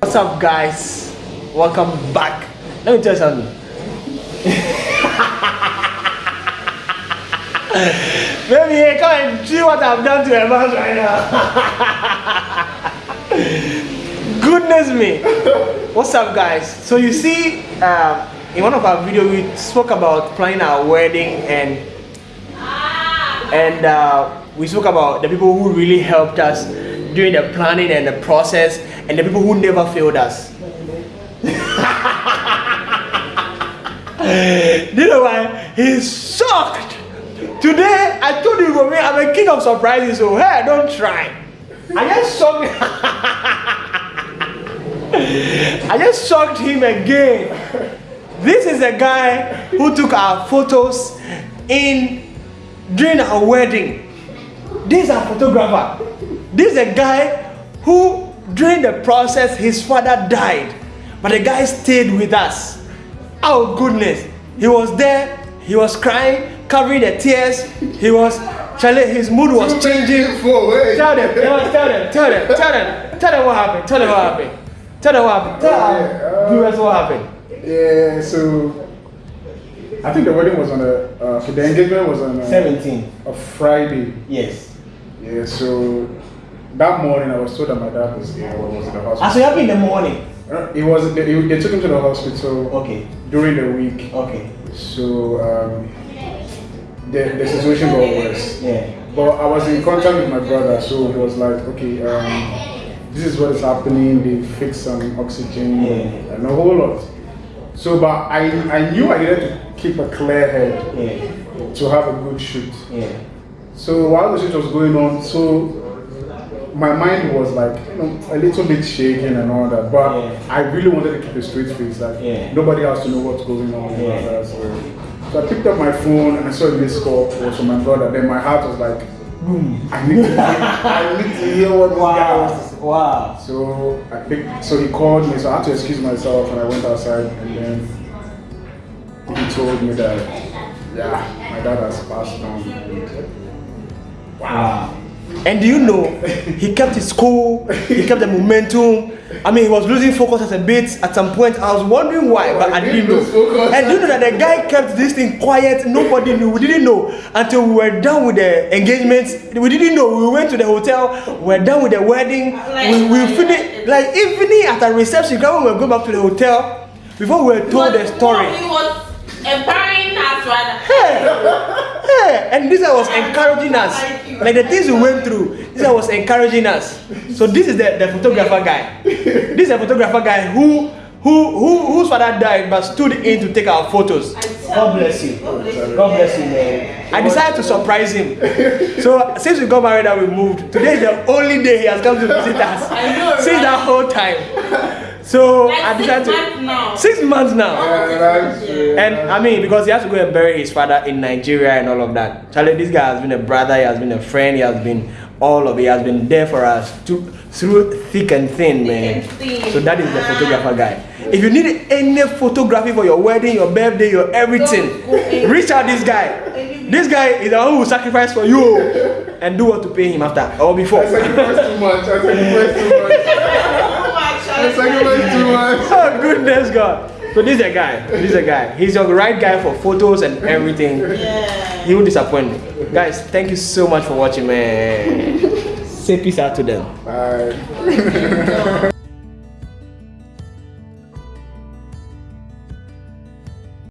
What's up, guys? Welcome back. Let me tell you something. Baby, hey, come and see what I've done to Evans right now. Goodness me. What's up, guys? So you see, um, in one of our videos, we spoke about planning our wedding and and uh, we spoke about the people who really helped us during the planning and the process and the people who never failed us. You know why? He's shocked. Today, I told you, Romy, I'm a king of surprises, so hey, don't try. I just shocked I just shocked him again. This is a guy who took our photos in during our wedding. This is a photographer. This is a guy who, during the process, his father died, but the guy stayed with us. Oh goodness, he was there. He was crying, covering the tears. He was, Charlie, his mood was changing. For. Tell them, tell them, tell them, tell them, tell them what happened. Tell them what happened. Tell them what happened. Tell our viewers what happened. Yeah, so I think the wedding was on a, uh, the engagement was on a, 17. a Friday. Yes. Yeah, so that morning I was told that my dad was ill, was in the Ah, hospital. so you happened in the morning. Uh, It was they, they took him to the hospital Okay. during the week. Okay. So um, the, the situation got worse. Yeah. But I was in contact with my brother, so it was like, okay, um, this is what is happening. They fixed some oxygen Yeah. and a whole lot. So, but I, I knew I needed to keep a clear head Yeah. to have a good shoot. Yeah. So while the shoot was going on, so my mind was like, you know, a little bit shaking and all that. But Yeah. I really wanted to keep a straight face, like Yeah. nobody has to know what's going on. Yeah. that. So, so I picked up my phone and I saw this call was from my brother. Then my heart was like, Boom. I need to hear, I need to hear what this guy wants to say. Wow. Wow. So I picked, so he called me, so I had to excuse myself and I went outside and then he told me that, yeah, my dad has passed on. Wow. And do you know, he kept his cool, he kept the momentum. I mean, he was losing focus at a bit at some point. I was wondering why, but I didn't know. focus. And do you know that the guy kept this thing quiet? Nobody knew. We didn't know until we were done with the engagements. We didn't know. We went to the hotel. We were done with the wedding. We, we finished like evening after reception. When we were going back to the hotel, before we were told the story. He was empowering us rather. Hey, hey, and this guy was encouraging us. Like the things we went through, this guy was encouraging us. So this is the, the photographer guy. This is a photographer guy who who who whose father died but stood in to take our photos. God bless you. God bless you, man. I decided to surprise him. So since we got married and we moved, today is the only day he has come to visit us. I know, Since right? that whole time. So Like I six decided to months now. six months now. Oh, yeah, that's. And I mean, because he has to go and bury his father in Nigeria and all of that. Charlie, this guy has been a brother, he has been a friend, he has been all of it, he has been there for us to, through thick and thin, man. and thin. So that is the ah. photographer guy. If you need any photography for your wedding, your birthday, your everything, Don't go any- reach out this guy. This guy is the one who will sacrifice for you and do what to pay him after or before. I sacrificed too much. I sacrificed too much. Oh I sacrificed too much. oh goodness God. So this is a guy. This is a guy. He's the right guy for photos and everything. Yeah. He will disappoint me. Guys, thank you so much for watching, man. Say peace out to them. Bye.